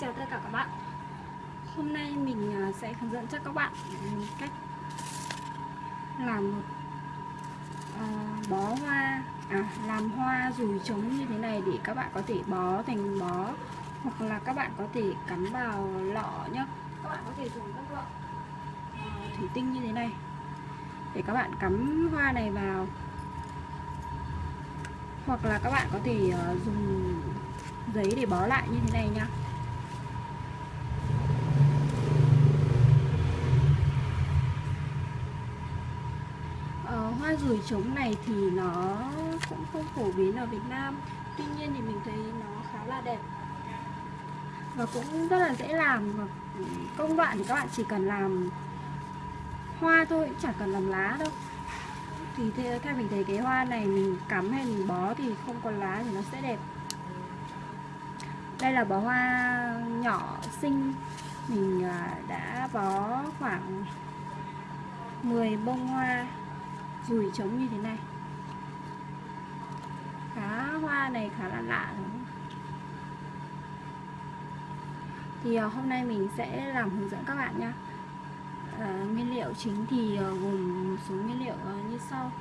chào tất cả các bạn. Hôm nay mình à, sẽ hướng dẫn cho các bạn cách làm một ờ, bó hoa à, làm hoa rùi trống như thế này để các bạn có thể bó thành bó hoặc là các bạn có thể cắm vào lọ nhá. Các bạn có thể dùng các lọ ờ, thủy tinh như thế này để các bạn cắm hoa này vào. Hoặc là các bạn có thể uh, dùng giấy để bó lại như thế này nha hoa gửi trống này thì nó cũng không phổ biến ở Việt Nam. Tuy nhiên thì mình thấy nó khá là đẹp. Và cũng rất là dễ làm. Và công đoạn thì các bạn chỉ cần làm hoa thôi chẳng cần làm lá đâu. Thì theo mình thấy cái hoa này mình cắm hay mình bó thì không có lá thì nó sẽ đẹp. Đây là bó hoa nhỏ xinh. Mình à, đã bó khoảng 10 bông hoa rùi trống như thế này. Khá hoa này khá là lạ đúng không? thì ờ, hôm nay mình sẽ làm hướng dẫn các bạn nha à, ờ, nguyên liệu chính thì ờ, gồm một số nguyên liệu như sau.